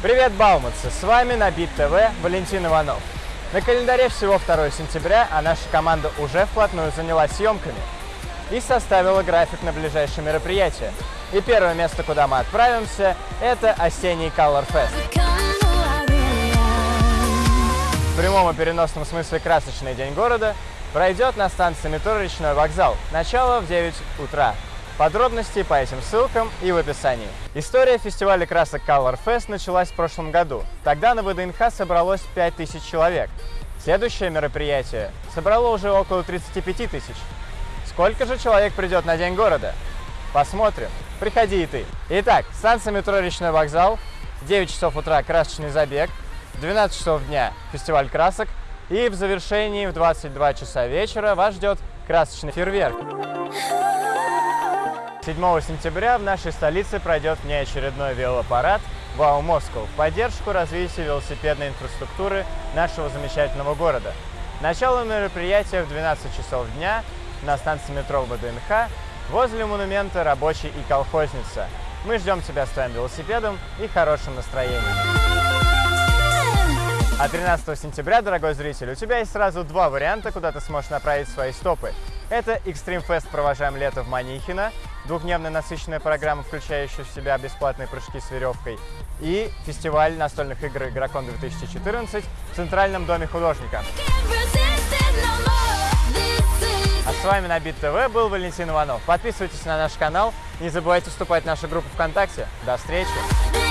Привет, Бауманцы! С вами на Бит ТВ Валентин Иванов. На календаре всего 2 сентября, а наша команда уже вплотную занялась съемками и составила график на ближайшие мероприятия. И первое место, куда мы отправимся, это осенний Color Fest. В прямом и переносном смысле красочный день города пройдет на станции метро «Речной вокзал». Начало в 9 утра. Подробности по этим ссылкам и в описании. История фестиваля красок Color Fest началась в прошлом году. Тогда на ВДНХ собралось 5000 человек. Следующее мероприятие собрало уже около 35 тысяч. Сколько же человек придет на День города? Посмотрим. Приходи и ты. Итак, станция метро «Речной вокзал», 9 часов утра красочный забег, в 12 часов дня фестиваль красок и в завершении в 22 часа вечера вас ждет красочный фейерверк. 7 сентября в нашей столице пройдет внеочередной велопарад «Вау Москва» в поддержку развития велосипедной инфраструктуры нашего замечательного города. Начало мероприятия в 12 часов дня на станции метро ВДНХ возле монумента «Рабочий и колхозница». Мы ждем тебя с твоим велосипедом и хорошим настроением. А 13 сентября, дорогой зритель, у тебя есть сразу два варианта, куда ты сможешь направить свои стопы. Это Extreme Fest «Провожаем лето» в Манихино, двухдневная насыщенная программа, включающая в себя бесплатные прыжки с веревкой, и фестиваль настольных игр «Игрокон 2014» в Центральном доме художника. А с вами на Бит ТВ был Валентин Иванов. Подписывайтесь на наш канал, не забывайте вступать в нашу группу ВКонтакте. До встречи!